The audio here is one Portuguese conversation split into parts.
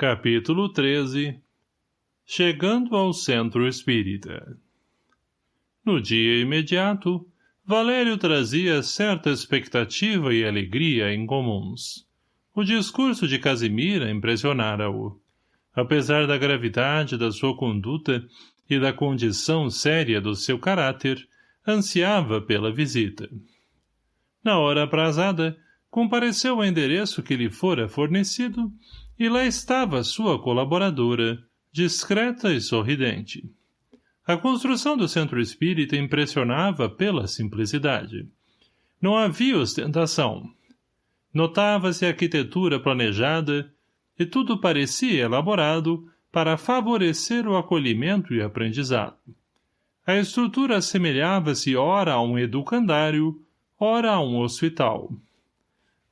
Capítulo 13 Chegando ao Centro Espírita No dia imediato, Valério trazia certa expectativa e alegria incomuns. O discurso de Casimira impressionara-o. Apesar da gravidade da sua conduta e da condição séria do seu caráter, ansiava pela visita. Na hora aprazada, compareceu ao endereço que lhe fora fornecido e lá estava sua colaboradora, discreta e sorridente. A construção do centro espírita impressionava pela simplicidade. Não havia ostentação. Notava-se a arquitetura planejada e tudo parecia elaborado para favorecer o acolhimento e aprendizado. A estrutura assemelhava-se ora a um educandário, ora a um hospital.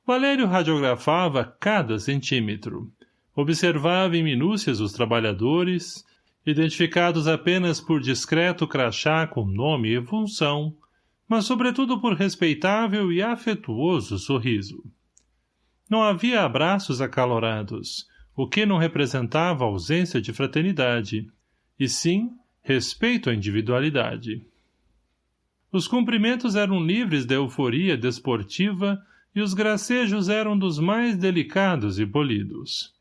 Valério radiografava cada centímetro. Observava em minúcias os trabalhadores, identificados apenas por discreto crachá com nome e função, mas sobretudo por respeitável e afetuoso sorriso. Não havia abraços acalorados, o que não representava ausência de fraternidade, e sim respeito à individualidade. Os cumprimentos eram livres de euforia desportiva e os gracejos eram dos mais delicados e polidos.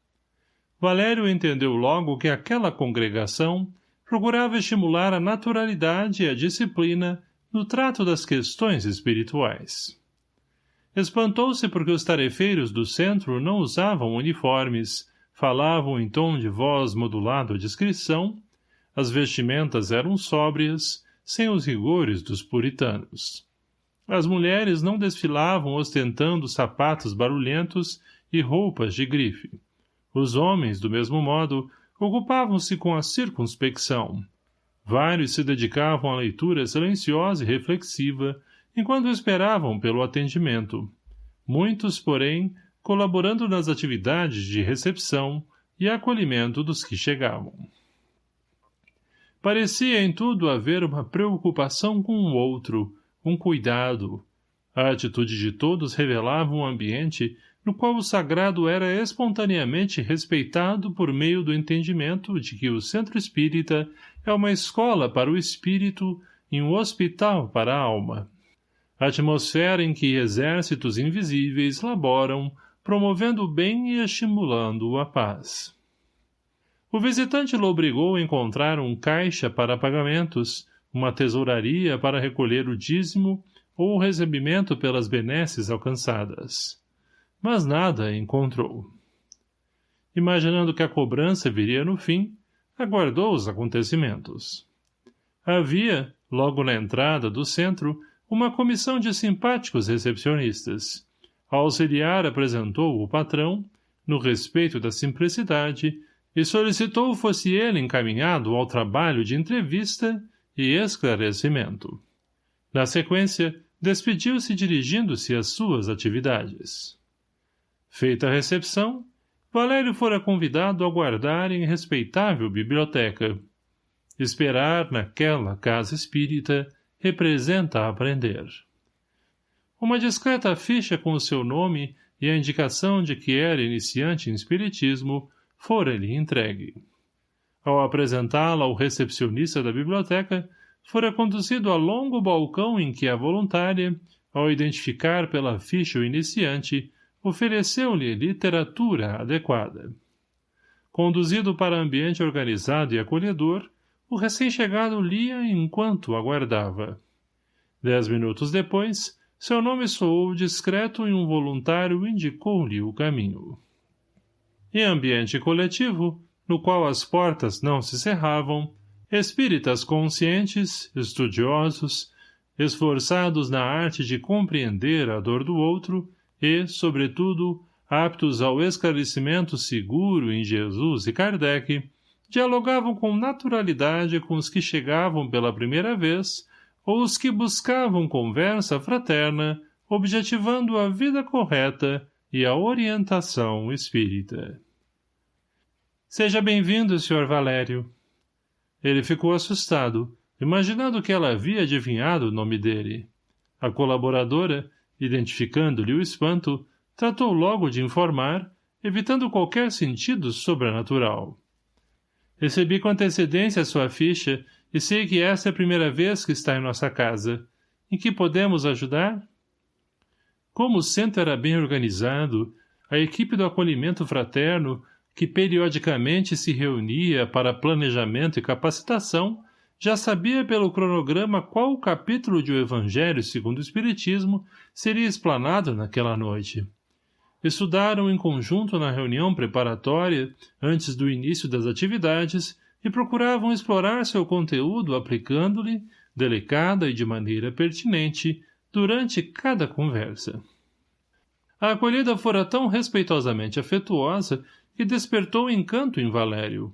Valério entendeu logo que aquela congregação procurava estimular a naturalidade e a disciplina no trato das questões espirituais. Espantou-se porque os tarefeiros do centro não usavam uniformes, falavam em tom de voz modulado à discrição, as vestimentas eram sóbrias, sem os rigores dos puritanos. As mulheres não desfilavam ostentando sapatos barulhentos e roupas de grife. Os homens, do mesmo modo, ocupavam-se com a circunspecção. Vários se dedicavam à leitura silenciosa e reflexiva, enquanto esperavam pelo atendimento. Muitos, porém, colaborando nas atividades de recepção e acolhimento dos que chegavam. Parecia em tudo haver uma preocupação com o outro, um cuidado. A atitude de todos revelava um ambiente no qual o sagrado era espontaneamente respeitado por meio do entendimento de que o centro espírita é uma escola para o espírito e um hospital para a alma. A atmosfera em que exércitos invisíveis laboram, promovendo o bem e estimulando a paz. O visitante obrigou a encontrar um caixa para pagamentos, uma tesouraria para recolher o dízimo ou o recebimento pelas benesses alcançadas mas nada encontrou. Imaginando que a cobrança viria no fim, aguardou os acontecimentos. Havia, logo na entrada do centro, uma comissão de simpáticos recepcionistas. A auxiliar apresentou o patrão, no respeito da simplicidade, e solicitou fosse ele encaminhado ao trabalho de entrevista e esclarecimento. Na sequência, despediu-se dirigindo-se às suas atividades. Feita a recepção, Valério fora convidado a guardar em respeitável biblioteca. Esperar naquela casa espírita representa aprender. Uma discreta ficha com o seu nome e a indicação de que era iniciante em espiritismo fora-lhe entregue. Ao apresentá-la ao recepcionista da biblioteca, fora conduzido a longo balcão em que a voluntária, ao identificar pela ficha o iniciante, ofereceu-lhe literatura adequada. Conduzido para ambiente organizado e acolhedor, o recém-chegado lia enquanto aguardava. Dez minutos depois, seu nome soou discreto e um voluntário indicou-lhe o caminho. Em ambiente coletivo, no qual as portas não se cerravam, espíritas conscientes, estudiosos, esforçados na arte de compreender a dor do outro, e, sobretudo, aptos ao esclarecimento seguro em Jesus e Kardec, dialogavam com naturalidade com os que chegavam pela primeira vez ou os que buscavam conversa fraterna, objetivando a vida correta e a orientação espírita. Seja bem-vindo, Sr. Valério. Ele ficou assustado, imaginando que ela havia adivinhado o nome dele. A colaboradora, identificando-lhe o espanto, tratou logo de informar, evitando qualquer sentido sobrenatural. Recebi com antecedência a sua ficha e sei que esta é a primeira vez que está em nossa casa. Em que podemos ajudar? Como o centro era bem organizado, a equipe do acolhimento fraterno, que periodicamente se reunia para planejamento e capacitação, já sabia pelo cronograma qual o capítulo de O Evangelho segundo o Espiritismo seria explanado naquela noite. Estudaram em conjunto na reunião preparatória, antes do início das atividades, e procuravam explorar seu conteúdo aplicando-lhe, delicada e de maneira pertinente, durante cada conversa. A acolhida fora tão respeitosamente afetuosa que despertou encanto em Valério.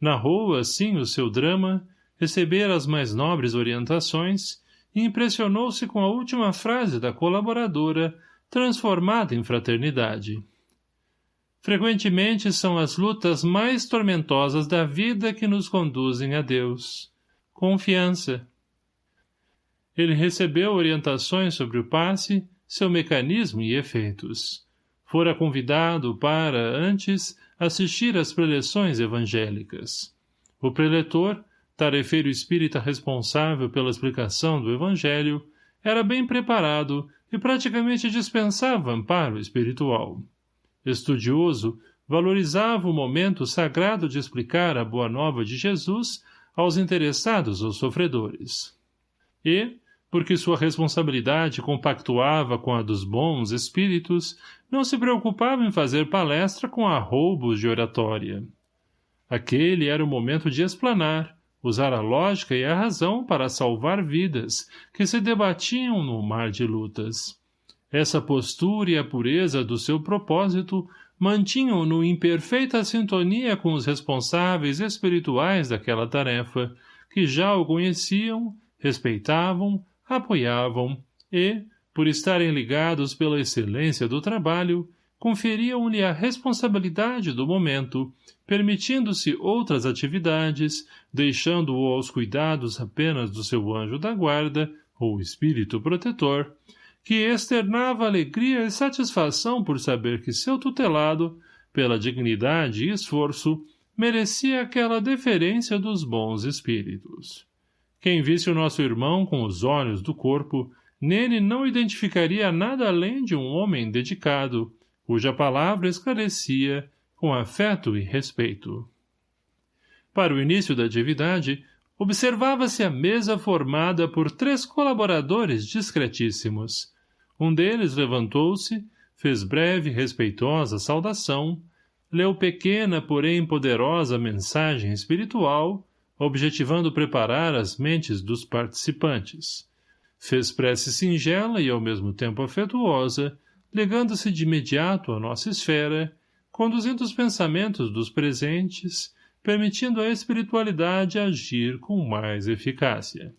Narrou, assim, o seu drama, recebera as mais nobres orientações e impressionou-se com a última frase da colaboradora, transformada em fraternidade. Frequentemente são as lutas mais tormentosas da vida que nos conduzem a Deus. Confiança. Ele recebeu orientações sobre o passe, seu mecanismo e efeitos. Fora convidado para, antes, assistir às preleções evangélicas. O preletor, tarefeiro espírita responsável pela explicação do Evangelho, era bem preparado e praticamente dispensava amparo espiritual. Estudioso, valorizava o momento sagrado de explicar a boa nova de Jesus aos interessados ou sofredores. E, porque sua responsabilidade compactuava com a dos bons espíritos, não se preocupava em fazer palestra com arroubos de oratória. Aquele era o momento de explanar, usar a lógica e a razão para salvar vidas que se debatiam no mar de lutas. Essa postura e a pureza do seu propósito mantinham-no em perfeita sintonia com os responsáveis espirituais daquela tarefa, que já o conheciam, respeitavam, apoiavam e, por estarem ligados pela excelência do trabalho, conferiam-lhe a responsabilidade do momento, permitindo-se outras atividades, deixando-o aos cuidados apenas do seu anjo da guarda, ou espírito protetor, que externava alegria e satisfação por saber que seu tutelado, pela dignidade e esforço, merecia aquela deferência dos bons espíritos. Quem visse o nosso irmão com os olhos do corpo, nele não identificaria nada além de um homem dedicado, cuja palavra esclarecia com afeto e respeito. Para o início da atividade, observava-se a mesa formada por três colaboradores discretíssimos. Um deles levantou-se, fez breve e respeitosa saudação, leu pequena, porém poderosa mensagem espiritual, objetivando preparar as mentes dos participantes. Fez prece singela e ao mesmo tempo afetuosa, ligando-se de imediato à nossa esfera, conduzindo os pensamentos dos presentes, permitindo à espiritualidade agir com mais eficácia.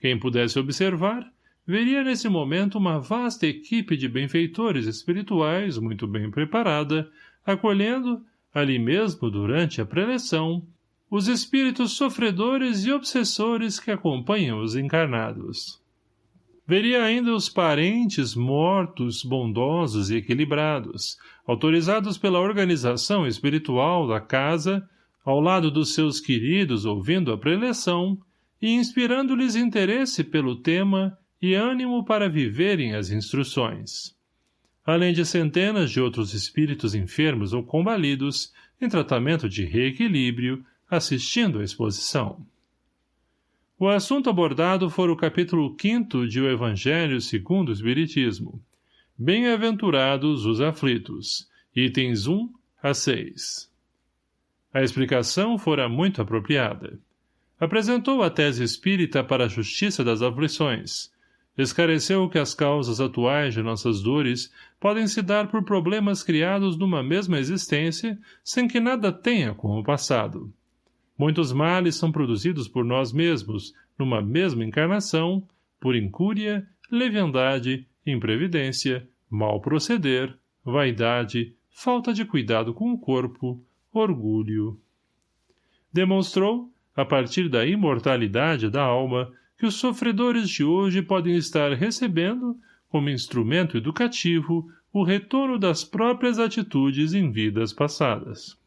Quem pudesse observar, veria nesse momento uma vasta equipe de benfeitores espirituais muito bem preparada, acolhendo, ali mesmo durante a preleção, os espíritos sofredores e obsessores que acompanham os encarnados. Veria ainda os parentes mortos, bondosos e equilibrados, autorizados pela organização espiritual da casa, ao lado dos seus queridos ouvindo a preleção e inspirando-lhes interesse pelo tema e ânimo para viverem as instruções. Além de centenas de outros espíritos enfermos ou combalidos, em tratamento de reequilíbrio, assistindo à exposição. O assunto abordado foi o capítulo 5 de O Evangelho segundo o Espiritismo. Bem-aventurados os aflitos. Itens 1 a 6. A explicação fora muito apropriada. Apresentou a tese espírita para a justiça das aflições. Esclareceu que as causas atuais de nossas dores podem se dar por problemas criados numa mesma existência sem que nada tenha com o passado Muitos males são produzidos por nós mesmos, numa mesma encarnação, por incúria, leviandade, imprevidência, mal proceder, vaidade, falta de cuidado com o corpo, orgulho. Demonstrou, a partir da imortalidade da alma, que os sofredores de hoje podem estar recebendo, como instrumento educativo, o retorno das próprias atitudes em vidas passadas.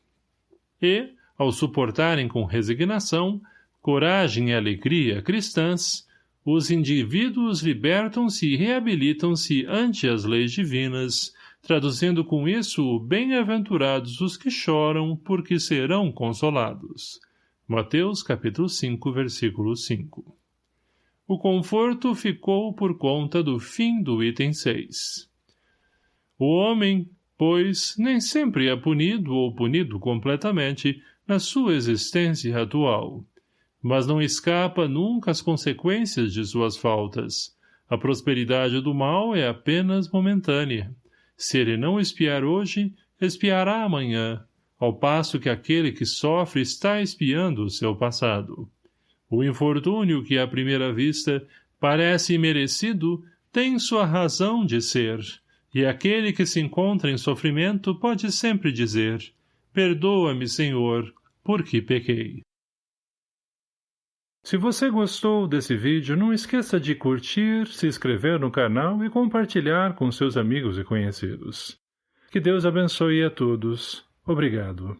E, ao suportarem com resignação, coragem e alegria cristãs, os indivíduos libertam-se e reabilitam-se ante as leis divinas, traduzindo com isso bem-aventurados os que choram, porque serão consolados. Mateus capítulo 5, versículo 5. O conforto ficou por conta do fim do item 6. O homem, pois, nem sempre é punido ou punido completamente na sua existência atual, mas não escapa nunca às consequências de suas faltas. A prosperidade do mal é apenas momentânea. Se ele não espiar hoje, espiará amanhã, ao passo que aquele que sofre está espiando o seu passado. O infortúnio que, à primeira vista, parece imerecido, tem sua razão de ser, e aquele que se encontra em sofrimento pode sempre dizer, Perdoa-me, Senhor, porque pequei. Se você gostou desse vídeo, não esqueça de curtir, se inscrever no canal e compartilhar com seus amigos e conhecidos. Que Deus abençoe a todos. Obrigado.